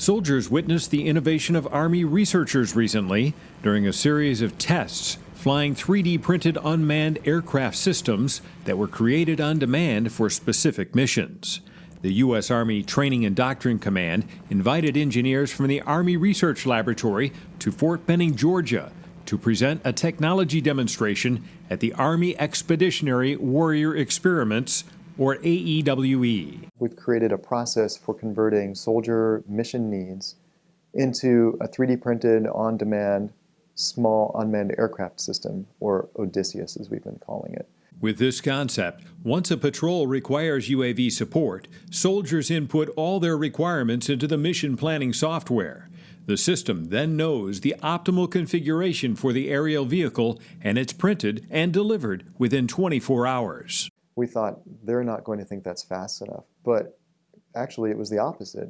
Soldiers witnessed the innovation of Army researchers recently during a series of tests flying 3D printed unmanned aircraft systems that were created on demand for specific missions. The U.S. Army Training and Doctrine Command invited engineers from the Army Research Laboratory to Fort Benning, Georgia, to present a technology demonstration at the Army Expeditionary Warrior Experiments, or AEWE. We've created a process for converting soldier mission needs into a 3D printed, on demand, small unmanned aircraft system, or Odysseus as we've been calling it. With this concept, once a patrol requires UAV support, soldiers input all their requirements into the mission planning software. The system then knows the optimal configuration for the aerial vehicle and it's printed and delivered within 24 hours. We thought they're not going to think that's fast enough, but actually it was the opposite.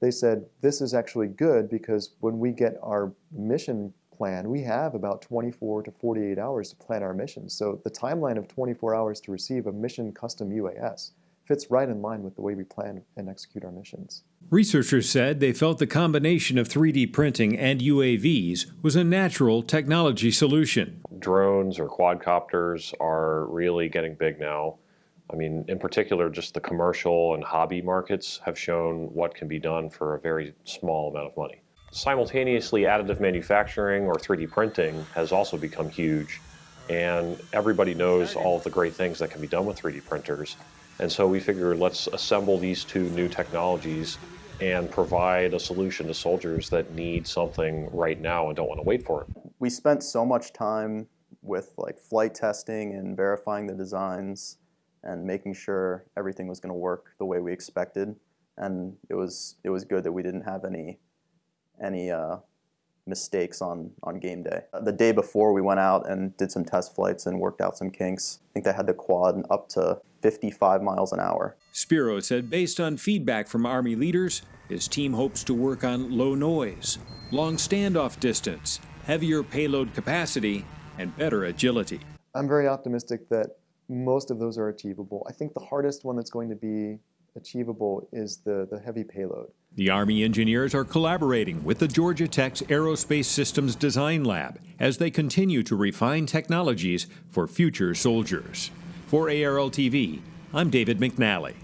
They said this is actually good because when we get our mission plan, we have about 24 to 48 hours to plan our missions. So the timeline of 24 hours to receive a mission custom UAS fits right in line with the way we plan and execute our missions. Researchers said they felt the combination of 3D printing and UAVs was a natural technology solution. Drones or quadcopters are really getting big now. I mean, in particular, just the commercial and hobby markets have shown what can be done for a very small amount of money. Simultaneously, additive manufacturing or 3D printing has also become huge, and everybody knows all of the great things that can be done with 3D printers. And so we figured let's assemble these two new technologies and provide a solution to soldiers that need something right now and don't want to wait for it. We spent so much time with like flight testing and verifying the designs and making sure everything was going to work the way we expected. And it was it was good that we didn't have any any uh, mistakes on, on game day. The day before we went out and did some test flights and worked out some kinks. I think they had the quad up to 55 miles an hour. Spero said based on feedback from Army leaders, his team hopes to work on low noise, long standoff distance, heavier payload capacity, and better agility. I'm very optimistic that most of those are achievable. I think the hardest one that's going to be achievable is the, the heavy payload. The Army engineers are collaborating with the Georgia Tech's Aerospace Systems Design Lab as they continue to refine technologies for future soldiers. For ARL TV, I'm David McNally.